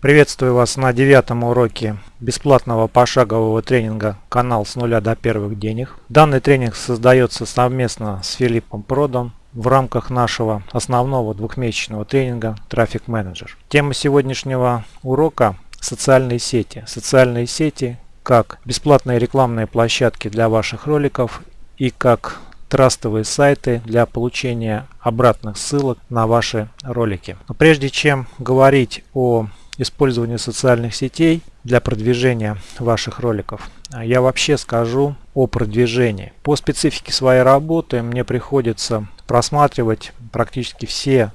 Приветствую вас на девятом уроке бесплатного пошагового тренинга «Канал с нуля до первых денег». Данный тренинг создается совместно с Филиппом Продом в рамках нашего основного двухмесячного тренинга «Трафик менеджер». Тема сегодняшнего урока – социальные сети. Социальные сети как бесплатные рекламные площадки для ваших роликов и как трастовые сайты для получения обратных ссылок на ваши ролики. Но прежде чем говорить о использовании социальных сетей для продвижения ваших роликов, я вообще скажу о продвижении. По специфике своей работы мне приходится просматривать практически все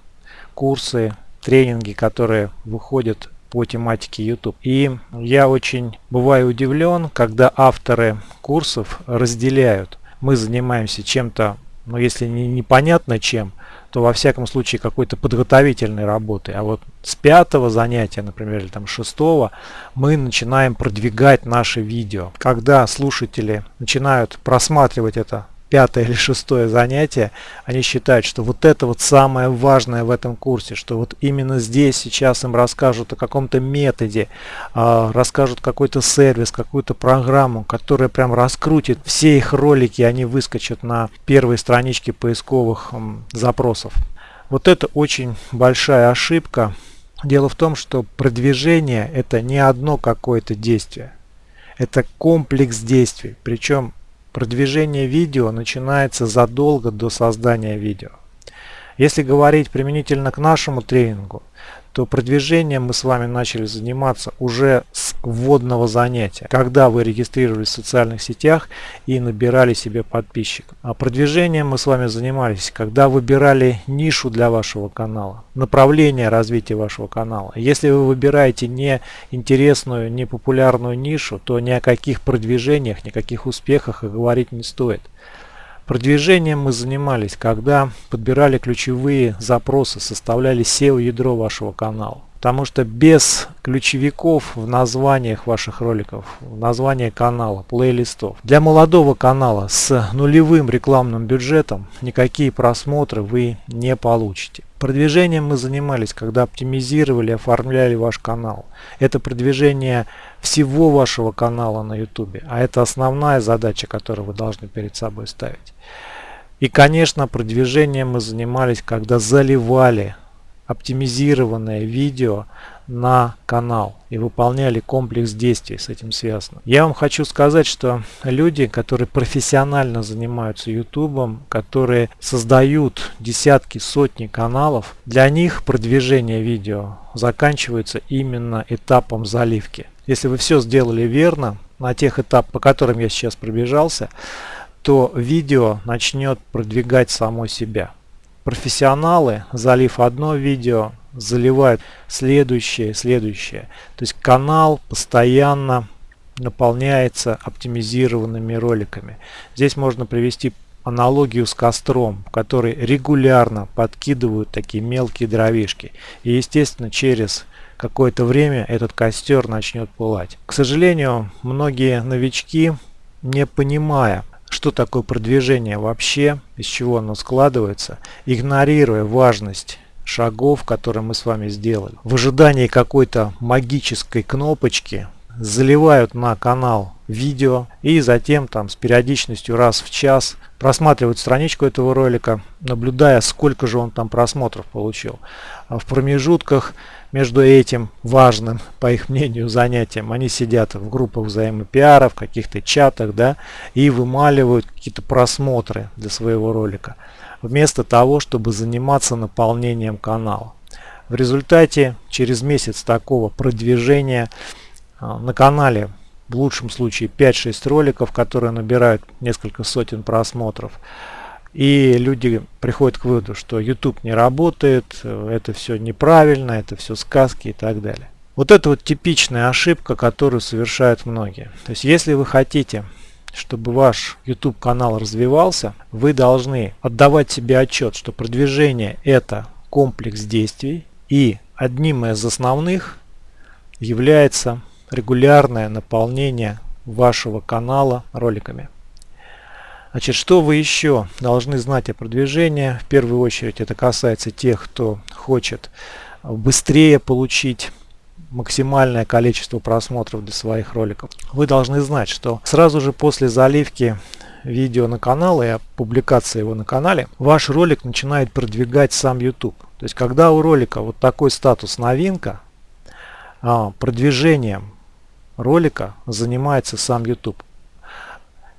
курсы, тренинги, которые выходят по тематике YouTube. И я очень бываю удивлен, когда авторы курсов разделяют мы занимаемся чем-то, ну если не непонятно чем, то во всяком случае какой-то подготовительной работой. А вот с пятого занятия, например, или там шестого, мы начинаем продвигать наши видео. Когда слушатели начинают просматривать это пятое или шестое занятие, они считают, что вот это вот самое важное в этом курсе, что вот именно здесь сейчас им расскажут о каком-то методе, э, расскажут какой-то сервис, какую-то программу, которая прям раскрутит все их ролики, они выскочат на первой страничке поисковых запросов. Вот это очень большая ошибка. Дело в том, что продвижение это не одно какое-то действие. Это комплекс действий. Причем Продвижение видео начинается задолго до создания видео. Если говорить применительно к нашему тренингу, то продвижением мы с вами начали заниматься уже с вводного занятия, когда вы регистрировались в социальных сетях и набирали себе подписчиков. А продвижением мы с вами занимались, когда выбирали нишу для вашего канала, направление развития вашего канала. Если вы выбираете не интересную, не популярную нишу, то ни о каких продвижениях, никаких успехах и говорить не стоит. Продвижением мы занимались, когда подбирали ключевые запросы, составляли SEO-ядро вашего канала. Потому что без ключевиков в названиях ваших роликов, в названии канала, плейлистов, для молодого канала с нулевым рекламным бюджетом никакие просмотры вы не получите. Продвижением мы занимались, когда оптимизировали, оформляли ваш канал. Это продвижение всего вашего канала на YouTube, а это основная задача, которую вы должны перед собой ставить. И, конечно, продвижением мы занимались, когда заливали оптимизированное видео на канал и выполняли комплекс действий с этим связано. Я вам хочу сказать, что люди, которые профессионально занимаются ютубом, которые создают десятки, сотни каналов, для них продвижение видео заканчивается именно этапом заливки. Если вы все сделали верно, на тех этапах, по которым я сейчас пробежался, то видео начнет продвигать само себя. Профессионалы, залив одно видео, заливают следующее, следующее. То есть канал постоянно наполняется оптимизированными роликами. Здесь можно привести аналогию с костром, который регулярно подкидывают такие мелкие дровишки. И естественно через какое-то время этот костер начнет пылать. К сожалению, многие новички, не понимая, что такое продвижение вообще, из чего оно складывается, игнорируя важность шагов, которые мы с вами сделали. В ожидании какой-то магической кнопочки заливают на канал видео и затем там с периодичностью раз в час просматривают страничку этого ролика, наблюдая сколько же он там просмотров получил. А в промежутках между этим важным, по их мнению, занятием, они сидят в группах взаимопиара, в каких-то чатах, да, и вымаливают какие-то просмотры для своего ролика, вместо того, чтобы заниматься наполнением канала. В результате, через месяц такого продвижения а, на канале в лучшем случае 5-6 роликов, которые набирают несколько сотен просмотров. И люди приходят к выводу, что YouTube не работает, это все неправильно, это все сказки и так далее. Вот это вот типичная ошибка, которую совершают многие. То есть если вы хотите, чтобы ваш YouTube канал развивался, вы должны отдавать себе отчет, что продвижение это комплекс действий и одним из основных является регулярное наполнение вашего канала роликами. Значит, что вы еще должны знать о продвижении? В первую очередь это касается тех, кто хочет быстрее получить максимальное количество просмотров для своих роликов. Вы должны знать, что сразу же после заливки видео на канал и публикации его на канале, ваш ролик начинает продвигать сам YouTube. То есть, когда у ролика вот такой статус новинка, а, продвижением ролика занимается сам YouTube.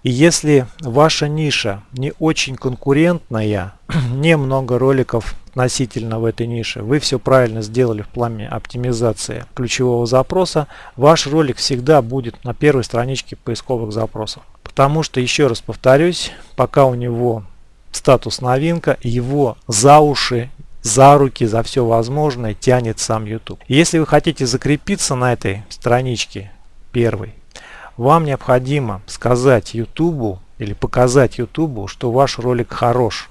И если ваша ниша не очень конкурентная, немного роликов относительно в этой нише, вы все правильно сделали в плане оптимизации ключевого запроса, ваш ролик всегда будет на первой страничке поисковых запросов. Потому что, еще раз повторюсь, пока у него статус новинка, его за уши за руки, за все возможное тянет сам YouTube. Если вы хотите закрепиться на этой страничке первой, вам необходимо сказать YouTube или показать YouTube, что ваш ролик хорош,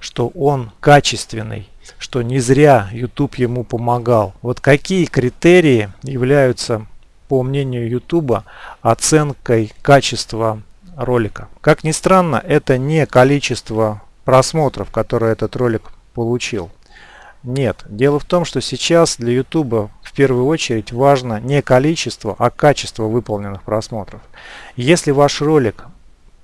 что он качественный, что не зря YouTube ему помогал. Вот какие критерии являются, по мнению YouTube, оценкой качества ролика. Как ни странно, это не количество просмотров, которые этот ролик получил. Нет. Дело в том, что сейчас для YouTube в первую очередь важно не количество, а качество выполненных просмотров. Если ваш ролик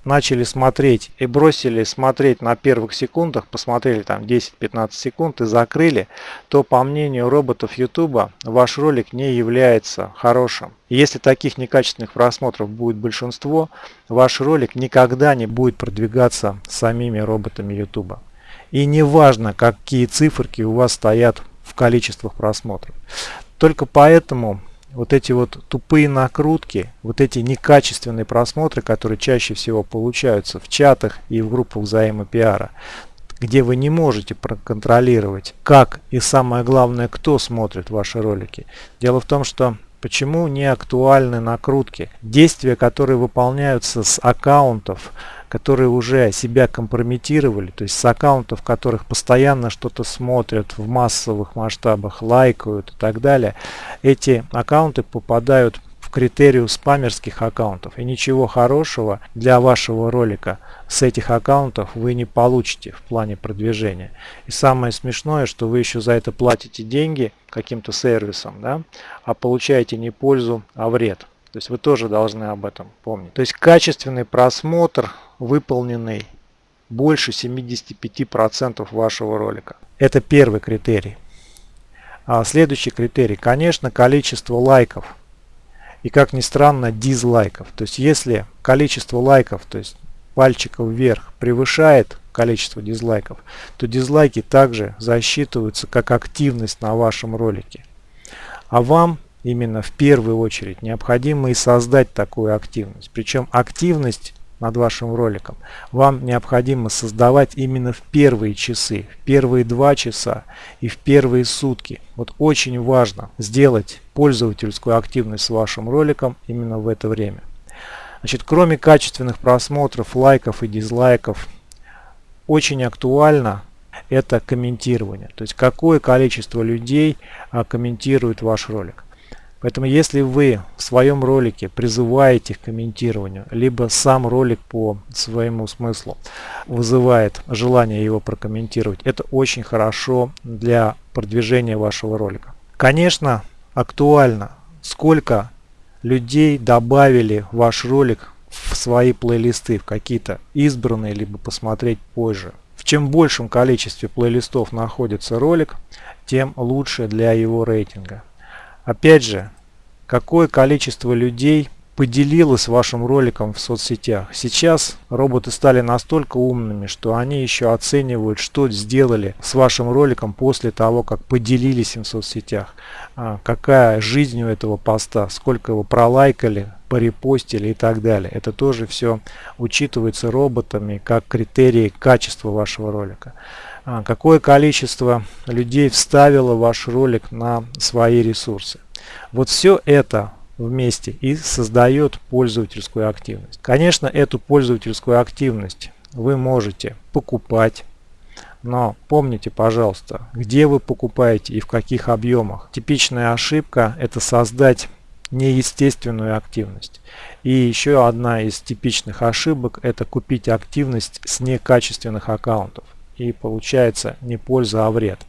начали смотреть и бросили смотреть на первых секундах, посмотрели там 10-15 секунд и закрыли, то по мнению роботов YouTube ваш ролик не является хорошим. если таких некачественных просмотров будет большинство, ваш ролик никогда не будет продвигаться самими роботами YouTube. И не важно, какие циферки у вас стоят в количествах просмотров. Только поэтому вот эти вот тупые накрутки, вот эти некачественные просмотры, которые чаще всего получаются в чатах и в группах взаимопиара, где вы не можете проконтролировать, как и самое главное, кто смотрит ваши ролики. Дело в том, что почему не актуальны накрутки. Действия, которые выполняются с аккаунтов, которые уже себя компрометировали, то есть с аккаунтов, которых постоянно что-то смотрят в массовых масштабах, лайкают и так далее, эти аккаунты попадают критерию спамерских аккаунтов. И ничего хорошего для вашего ролика с этих аккаунтов вы не получите в плане продвижения. И самое смешное, что вы еще за это платите деньги каким-то сервисом, да, а получаете не пользу, а вред. То есть вы тоже должны об этом помнить. То есть качественный просмотр выполненный больше 75% вашего ролика. Это первый критерий. А следующий критерий, конечно, количество лайков. И как ни странно, дизлайков. То есть если количество лайков, то есть пальчиков вверх, превышает количество дизлайков, то дизлайки также засчитываются как активность на вашем ролике. А вам именно в первую очередь необходимо и создать такую активность. Причем активность над вашим роликом, вам необходимо создавать именно в первые часы, в первые два часа и в первые сутки. Вот очень важно сделать пользовательскую активность с вашим роликом именно в это время. Значит, кроме качественных просмотров, лайков и дизлайков, очень актуально это комментирование. То есть какое количество людей а, комментирует ваш ролик. Поэтому если вы в своем ролике призываете к комментированию, либо сам ролик по своему смыслу вызывает желание его прокомментировать, это очень хорошо для продвижения вашего ролика. Конечно, актуально, сколько людей добавили ваш ролик в свои плейлисты, в какие-то избранные, либо посмотреть позже. В чем большем количестве плейлистов находится ролик, тем лучше для его рейтинга. Опять же, какое количество людей поделилось вашим роликом в соцсетях. Сейчас роботы стали настолько умными, что они еще оценивают, что сделали с вашим роликом после того, как поделились им в соцсетях. А, какая жизнь у этого поста, сколько его пролайкали, порепостили и так далее. Это тоже все учитывается роботами как критерии качества вашего ролика. А, какое количество людей вставило ваш ролик на свои ресурсы. Вот все это вместе и создает пользовательскую активность. Конечно, эту пользовательскую активность вы можете покупать, но помните, пожалуйста, где вы покупаете и в каких объемах. Типичная ошибка – это создать неестественную активность. И еще одна из типичных ошибок – это купить активность с некачественных аккаунтов. И получается не польза, а вред.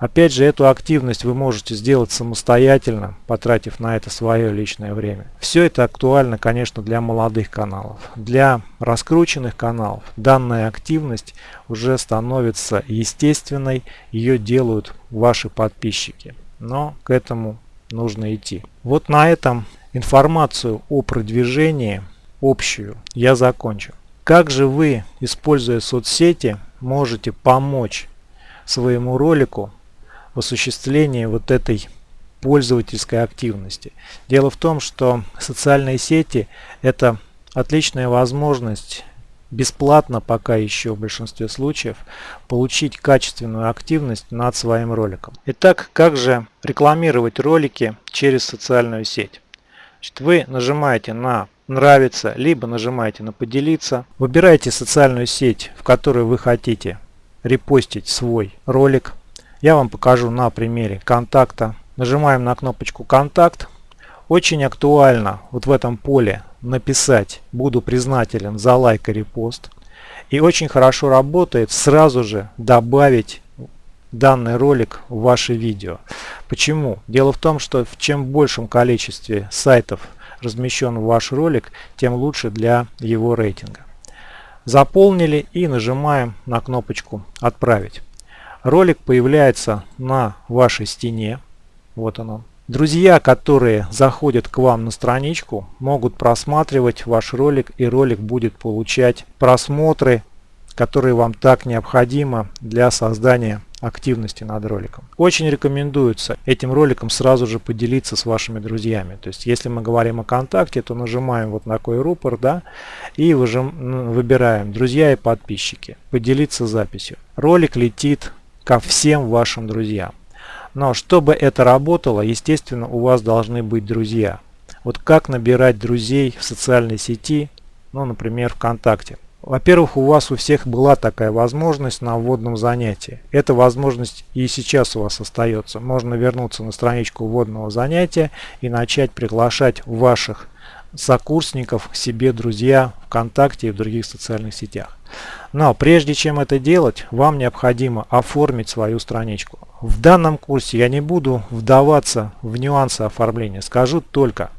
Опять же, эту активность вы можете сделать самостоятельно, потратив на это свое личное время. Все это актуально, конечно, для молодых каналов. Для раскрученных каналов данная активность уже становится естественной, ее делают ваши подписчики. Но к этому нужно идти. Вот на этом информацию о продвижении общую я закончу. Как же вы, используя соцсети, можете помочь своему ролику в осуществлении вот этой пользовательской активности. Дело в том, что социальные сети это отличная возможность бесплатно пока еще в большинстве случаев получить качественную активность над своим роликом. Итак, как же рекламировать ролики через социальную сеть? Значит, вы нажимаете на нравится, либо нажимаете на поделиться. Выбираете социальную сеть, в которой вы хотите репостить свой ролик. Я вам покажу на примере контакта. Нажимаем на кнопочку «Контакт». Очень актуально вот в этом поле написать «Буду признателен за лайк и репост». И очень хорошо работает сразу же добавить данный ролик в ваше видео. Почему? Дело в том, что в чем большем количестве сайтов размещен ваш ролик, тем лучше для его рейтинга. Заполнили и нажимаем на кнопочку «Отправить». Ролик появляется на вашей стене. Вот оно. Друзья, которые заходят к вам на страничку, могут просматривать ваш ролик и ролик будет получать просмотры, которые вам так необходимы для создания активности над роликом. Очень рекомендуется этим роликом сразу же поделиться с вашими друзьями. То есть, если мы говорим о контакте, то нажимаем вот на такой рупор, да, и выжим, выбираем «Друзья и подписчики», «Поделиться записью». Ролик летит ко всем вашим друзьям. Но чтобы это работало, естественно, у вас должны быть друзья. Вот как набирать друзей в социальной сети, ну, например, ВКонтакте. Во-первых, у вас у всех была такая возможность на вводном занятии. Эта возможность и сейчас у вас остается. Можно вернуться на страничку вводного занятия и начать приглашать ваших сокурсников себе друзья ВКонтакте и в других социальных сетях. Но прежде чем это делать, вам необходимо оформить свою страничку. В данном курсе я не буду вдаваться в нюансы оформления, скажу только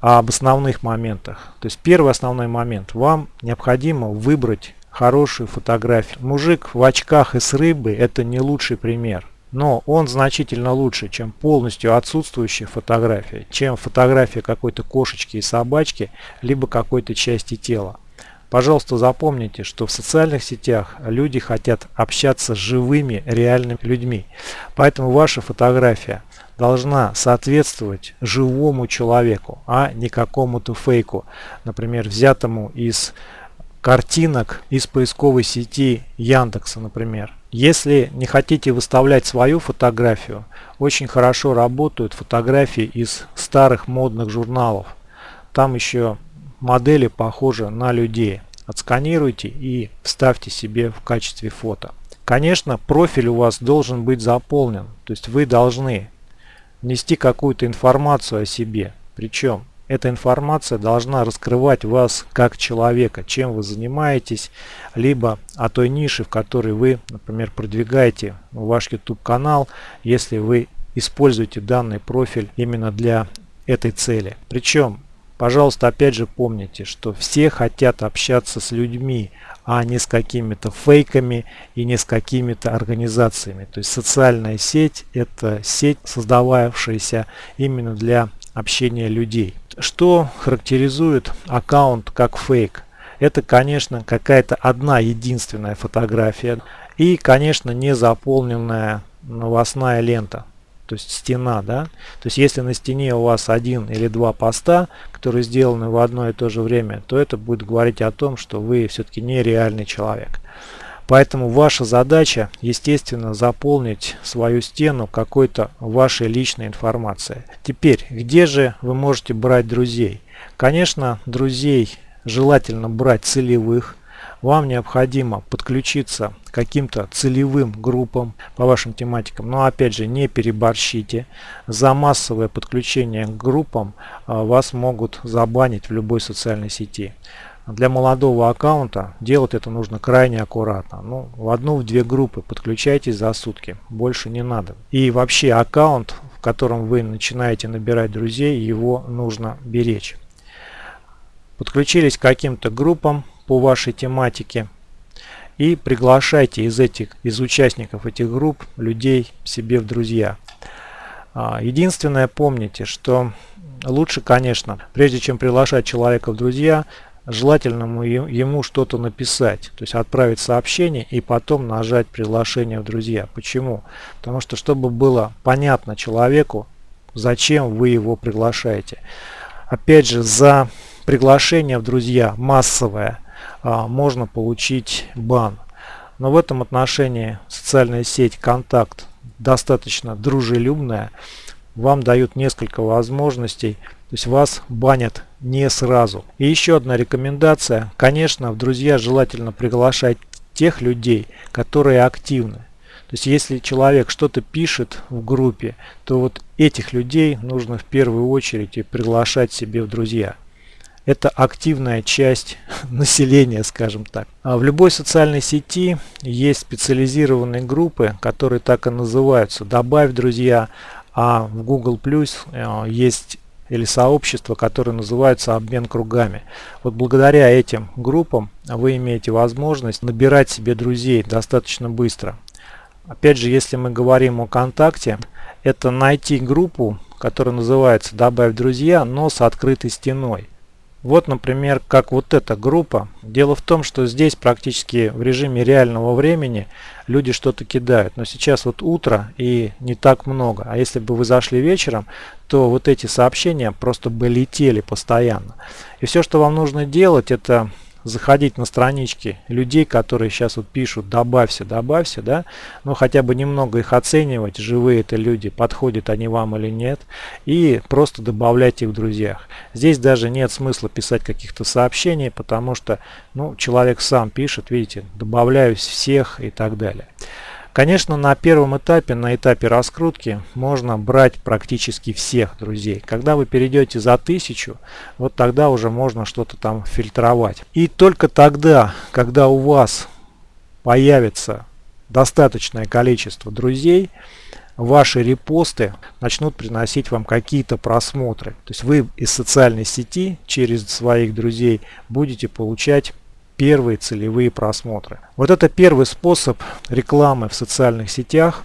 об основных моментах. То есть первый основной момент. Вам необходимо выбрать хорошую фотографию. Мужик в очках и с рыбой это не лучший пример. Но он значительно лучше, чем полностью отсутствующая фотография, чем фотография какой-то кошечки и собачки, либо какой-то части тела. Пожалуйста, запомните, что в социальных сетях люди хотят общаться с живыми, реальными людьми. Поэтому ваша фотография должна соответствовать живому человеку, а не какому-то фейку, например, взятому из картинок из поисковой сети Яндекса, например. Если не хотите выставлять свою фотографию, очень хорошо работают фотографии из старых модных журналов. Там еще модели похожи на людей. Отсканируйте и вставьте себе в качестве фото. Конечно, профиль у вас должен быть заполнен. То есть вы должны внести какую-то информацию о себе. Причем эта информация должна раскрывать вас как человека, чем вы занимаетесь, либо о той нише, в которой вы, например, продвигаете ваш YouTube канал, если вы используете данный профиль именно для этой цели. Причем Пожалуйста, опять же помните, что все хотят общаться с людьми, а не с какими-то фейками и не с какими-то организациями. То есть социальная сеть – это сеть, создававшаяся именно для общения людей. Что характеризует аккаунт как фейк? Это, конечно, какая-то одна единственная фотография и, конечно, не заполненная новостная лента то есть стена, да. То есть если на стене у вас один или два поста, которые сделаны в одно и то же время, то это будет говорить о том, что вы все-таки не реальный человек. Поэтому ваша задача, естественно, заполнить свою стену какой-то вашей личной информацией. Теперь, где же вы можете брать друзей? Конечно, друзей желательно брать целевых, вам необходимо подключиться к каким-то целевым группам по вашим тематикам. Но опять же, не переборщите. За массовое подключение к группам а, вас могут забанить в любой социальной сети. для молодого аккаунта делать это нужно крайне аккуратно. Ну, в одну, в две группы подключайтесь за сутки, больше не надо. И вообще аккаунт, в котором вы начинаете набирать друзей, его нужно беречь. Подключились к каким-то группам по вашей тематике и приглашайте из этих, из участников этих групп людей себе в друзья. А, единственное, помните, что лучше, конечно, прежде чем приглашать человека в друзья, желательно ему что-то написать, то есть отправить сообщение и потом нажать приглашение в друзья. Почему? Потому что чтобы было понятно человеку, зачем вы его приглашаете. Опять же, за приглашение в друзья массовое можно получить бан. Но в этом отношении социальная сеть Контакт достаточно дружелюбная. Вам дают несколько возможностей то есть вас банят не сразу. И еще одна рекомендация. Конечно, в друзья желательно приглашать тех людей, которые активны. То есть если человек что-то пишет в группе, то вот этих людей нужно в первую очередь и приглашать себе в друзья. Это активная часть населения, скажем так. А в любой социальной сети есть специализированные группы, которые так и называются «Добавь друзья», а в Google Plus э, есть или сообщества, которые называются обмен кругами. Вот благодаря этим группам вы имеете возможность набирать себе друзей достаточно быстро. Опять же, если мы говорим о контакте, это найти группу, которая называется «Добавь друзья», но с открытой стеной. Вот, например, как вот эта группа. Дело в том, что здесь практически в режиме реального времени люди что-то кидают. Но сейчас вот утро и не так много. А если бы вы зашли вечером, то вот эти сообщения просто бы летели постоянно. И все, что вам нужно делать, это заходить на странички людей, которые сейчас вот пишут «добавься, добавься», да, ну хотя бы немного их оценивать, живые это люди, подходят они вам или нет, и просто добавлять их в друзьях. Здесь даже нет смысла писать каких-то сообщений, потому что ну, человек сам пишет, видите, добавляюсь всех и так далее. Конечно, на первом этапе, на этапе раскрутки, можно брать практически всех друзей. Когда вы перейдете за тысячу, вот тогда уже можно что-то там фильтровать. И только тогда, когда у вас появится достаточное количество друзей, ваши репосты начнут приносить вам какие-то просмотры. То есть вы из социальной сети через своих друзей будете получать первые целевые просмотры. Вот это первый способ рекламы в социальных сетях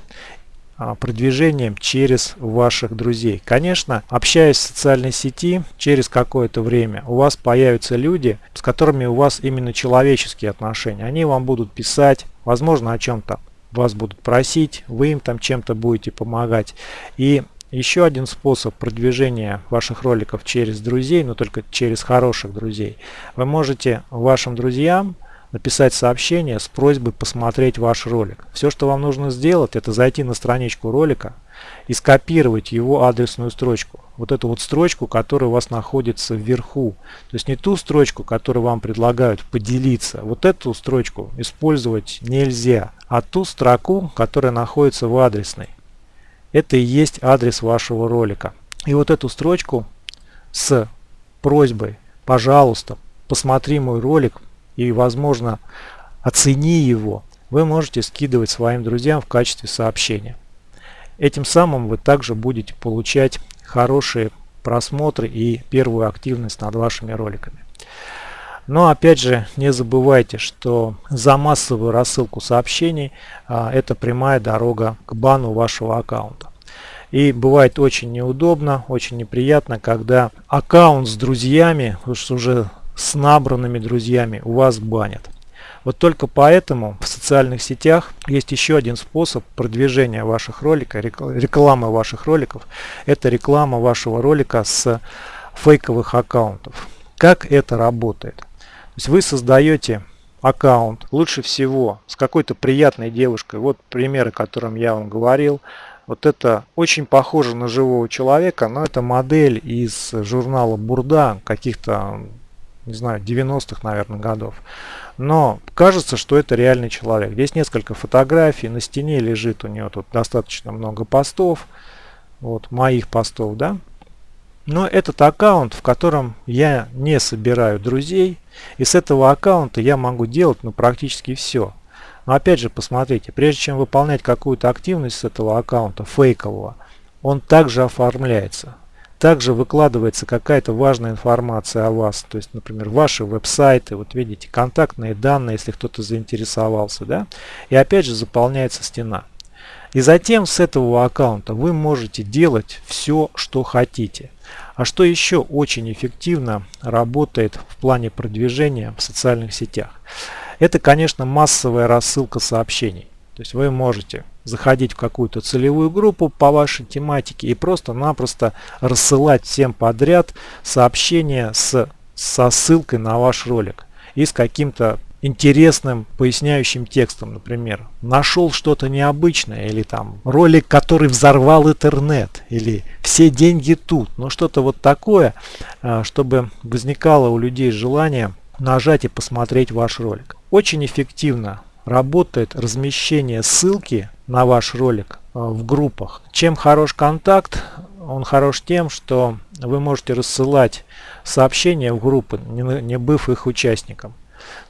а, продвижением через ваших друзей. Конечно, общаясь в социальной сети, через какое-то время у вас появятся люди, с которыми у вас именно человеческие отношения. Они вам будут писать, возможно, о чем-то вас будут просить, вы им там чем-то будете помогать. И еще один способ продвижения ваших роликов через друзей, но только через хороших друзей. Вы можете вашим друзьям написать сообщение с просьбой посмотреть ваш ролик. Все, что вам нужно сделать, это зайти на страничку ролика и скопировать его адресную строчку. Вот эту вот строчку, которая у вас находится вверху. То есть не ту строчку, которую вам предлагают поделиться. Вот эту строчку использовать нельзя, а ту строку, которая находится в адресной. Это и есть адрес вашего ролика. И вот эту строчку с просьбой, пожалуйста, посмотри мой ролик и, возможно, оцени его, вы можете скидывать своим друзьям в качестве сообщения. Этим самым вы также будете получать хорошие просмотры и первую активность над вашими роликами. Но опять же не забывайте, что за массовую рассылку сообщений а, это прямая дорога к бану вашего аккаунта. И бывает очень неудобно, очень неприятно, когда аккаунт с друзьями, уже с набранными друзьями у вас банят. Вот только поэтому в социальных сетях есть еще один способ продвижения ваших роликов, рекламы ваших роликов. Это реклама вашего ролика с фейковых аккаунтов. Как это работает? То есть вы создаете аккаунт, лучше всего с какой-то приятной девушкой. Вот примеры, о котором я вам говорил. Вот это очень похоже на живого человека, но это модель из журнала Бурда, каких-то, не знаю, 90-х, наверное, годов. Но кажется, что это реальный человек. Здесь несколько фотографий, на стене лежит у нее тут достаточно много постов, вот моих постов, да. Но этот аккаунт, в котором я не собираю друзей, и с этого аккаунта я могу делать ну, практически все. Но опять же, посмотрите, прежде чем выполнять какую-то активность с этого аккаунта фейкового, он также оформляется. Также выкладывается какая-то важная информация о вас. То есть, например, ваши веб-сайты, вот видите, контактные данные, если кто-то заинтересовался. да, И опять же заполняется стена. И затем с этого аккаунта вы можете делать все, что хотите. А что еще очень эффективно работает в плане продвижения в социальных сетях? Это, конечно, массовая рассылка сообщений. То есть вы можете заходить в какую-то целевую группу по вашей тематике и просто-напросто рассылать всем подряд сообщения с, со ссылкой на ваш ролик и с каким-то интересным поясняющим текстом, например, нашел что-то необычное, или там ролик, который взорвал интернет, или все деньги тут, ну что-то вот такое, а, чтобы возникало у людей желание нажать и посмотреть ваш ролик. Очень эффективно работает размещение ссылки на ваш ролик а, в группах. Чем хорош контакт? Он хорош тем, что вы можете рассылать сообщения в группы, не быв их участником.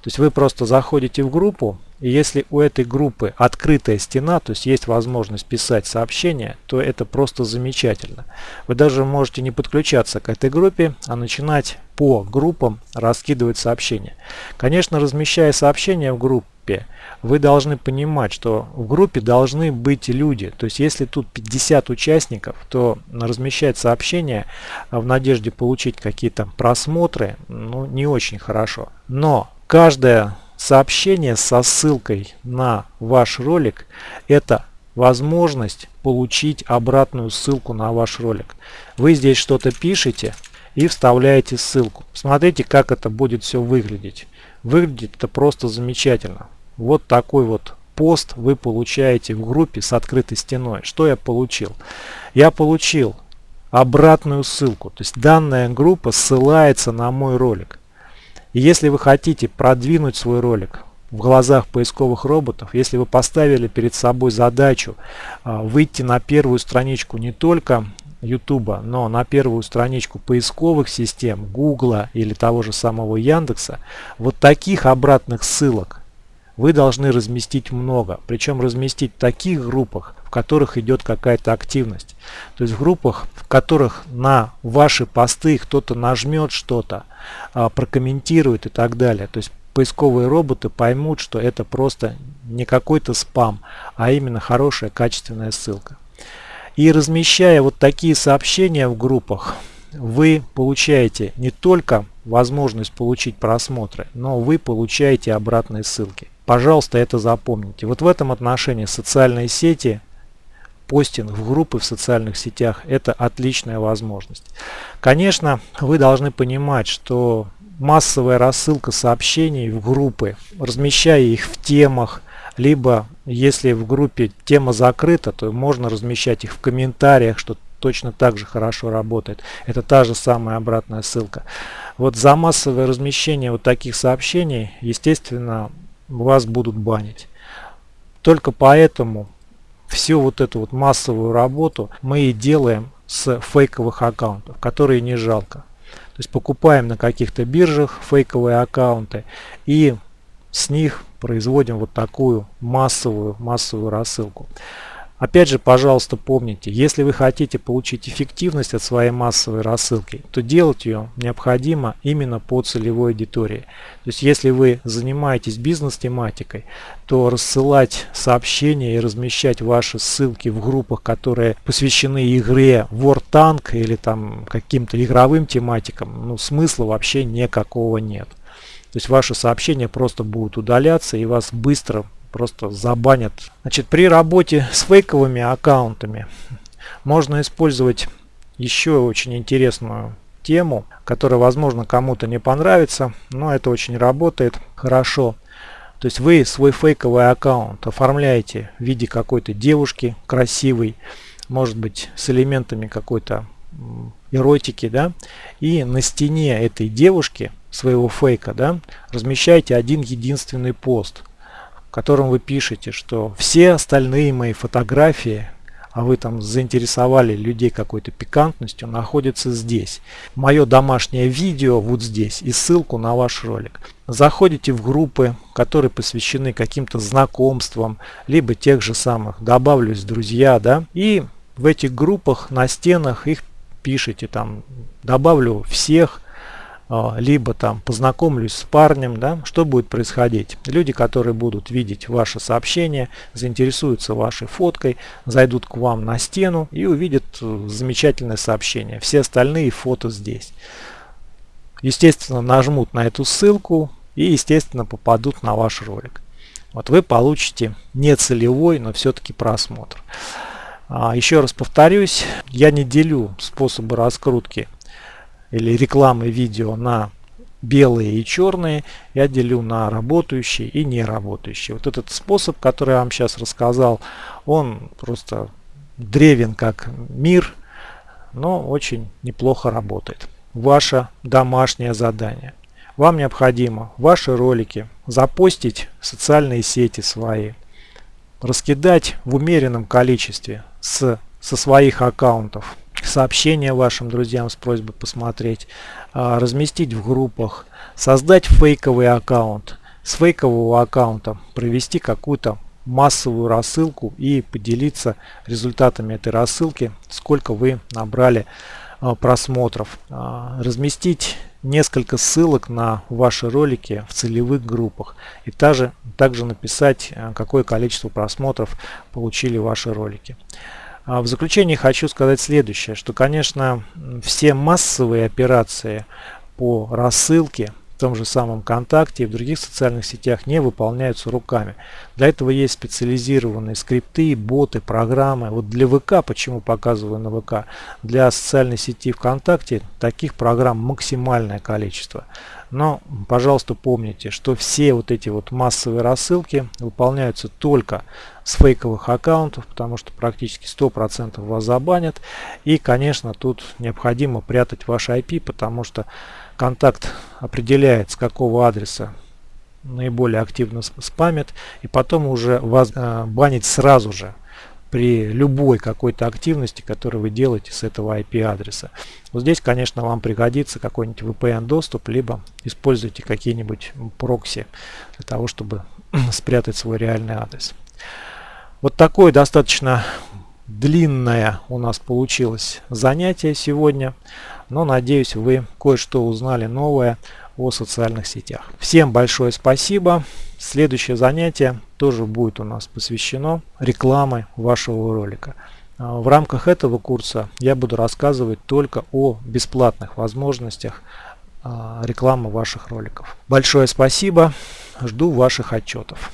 То есть вы просто заходите в группу, и если у этой группы открытая стена, то есть есть возможность писать сообщения, то это просто замечательно. Вы даже можете не подключаться к этой группе, а начинать по группам раскидывать сообщения. Конечно, размещая сообщения в группе, вы должны понимать, что в группе должны быть люди. То есть, если тут 50 участников, то размещать сообщения в надежде получить какие-то просмотры, ну, не очень хорошо. Но Каждое сообщение со ссылкой на ваш ролик это возможность получить обратную ссылку на ваш ролик. Вы здесь что-то пишете и вставляете ссылку. Смотрите, как это будет все выглядеть. Выглядит это просто замечательно. Вот такой вот пост вы получаете в группе с открытой стеной. Что я получил? Я получил обратную ссылку. То есть данная группа ссылается на мой ролик. И если вы хотите продвинуть свой ролик в глазах поисковых роботов, если вы поставили перед собой задачу а, выйти на первую страничку не только YouTube, но на первую страничку поисковых систем Google или того же самого Яндекса, вот таких обратных ссылок вы должны разместить много. Причем разместить в таких группах, в которых идет какая-то активность. То есть в группах, в которых на ваши посты кто-то нажмет что-то, а, прокомментирует и так далее. То есть поисковые роботы поймут, что это просто не какой-то спам, а именно хорошая качественная ссылка. И размещая вот такие сообщения в группах, вы получаете не только возможность получить просмотры, но вы получаете обратные ссылки. Пожалуйста, это запомните. Вот в этом отношении социальные сети, постинг в группы в социальных сетях – это отличная возможность. Конечно, вы должны понимать, что массовая рассылка сообщений в группы, размещая их в темах, либо если в группе тема закрыта, то можно размещать их в комментариях, что точно так же хорошо работает. Это та же самая обратная ссылка. Вот за массовое размещение вот таких сообщений, естественно, вас будут банить. Только поэтому всю вот эту вот массовую работу мы и делаем с фейковых аккаунтов, которые не жалко. То есть покупаем на каких-то биржах фейковые аккаунты и с них производим вот такую массовую массовую рассылку. Опять же, пожалуйста, помните, если вы хотите получить эффективность от своей массовой рассылки, то делать ее необходимо именно по целевой аудитории. То есть, если вы занимаетесь бизнес-тематикой, то рассылать сообщения и размещать ваши ссылки в группах, которые посвящены игре War Tank или там каким-то игровым тематикам, ну, смысла вообще никакого нет. То есть ваши сообщения просто будут удаляться и вас быстро просто забанят. Значит, при работе с фейковыми аккаунтами можно использовать еще очень интересную тему, которая, возможно, кому-то не понравится, но это очень работает хорошо. То есть вы свой фейковый аккаунт оформляете в виде какой-то девушки красивой, может быть с элементами какой-то эротики, да, и на стене этой девушки своего фейка, да, размещаете один единственный пост – котором вы пишете, что все остальные мои фотографии а вы там заинтересовали людей какой-то пикантностью, находится здесь. Мое домашнее видео вот здесь и ссылку на ваш ролик. Заходите в группы, которые посвящены каким-то знакомствам, либо тех же самых добавлюсь друзья, да, и в этих группах на стенах их пишите там добавлю всех либо там познакомлюсь с парнем, да, что будет происходить? Люди, которые будут видеть ваше сообщение, заинтересуются вашей фоткой, зайдут к вам на стену и увидят э, замечательное сообщение. Все остальные фото здесь. Естественно, нажмут на эту ссылку и, естественно, попадут на ваш ролик. Вот вы получите не целевой, но все-таки просмотр. А, еще раз повторюсь, я не делю способы раскрутки или рекламы видео на белые и черные, я делю на работающие и не работающие. Вот этот способ, который я вам сейчас рассказал, он просто древен как мир, но очень неплохо работает. Ваше домашнее задание. Вам необходимо ваши ролики запостить в социальные сети свои, раскидать в умеренном количестве с, со своих аккаунтов сообщения вашим друзьям с просьбой посмотреть, а, разместить в группах, создать фейковый аккаунт, с фейкового аккаунта провести какую-то массовую рассылку и поделиться результатами этой рассылки, сколько вы набрали а, просмотров. А, разместить несколько ссылок на ваши ролики в целевых группах и также, также написать, какое количество просмотров получили ваши ролики. А в заключение хочу сказать следующее, что, конечно, все массовые операции по рассылке в том же самом ВКонтакте и в других социальных сетях не выполняются руками. Для этого есть специализированные скрипты, боты, программы. Вот для ВК, почему показываю на ВК, для социальной сети ВКонтакте таких программ максимальное количество. Но, пожалуйста, помните, что все вот эти вот массовые рассылки выполняются только с фейковых аккаунтов, потому что практически 100% вас забанят. И, конечно, тут необходимо прятать ваш IP, потому что контакт определяет, с какого адреса наиболее активно спамят, и потом уже вас э, банить сразу же при любой какой-то активности, которую вы делаете с этого IP-адреса. Вот здесь, конечно, вам пригодится какой-нибудь VPN-доступ, либо используйте какие-нибудь прокси для того, чтобы спрятать свой реальный адрес. Вот такое достаточно длинное у нас получилось занятие сегодня, но надеюсь вы кое-что узнали новое о социальных сетях. Всем большое спасибо. Следующее занятие тоже будет у нас посвящено рекламе вашего ролика. А, в рамках этого курса я буду рассказывать только о бесплатных возможностях а, рекламы ваших роликов. Большое спасибо. Жду ваших отчетов.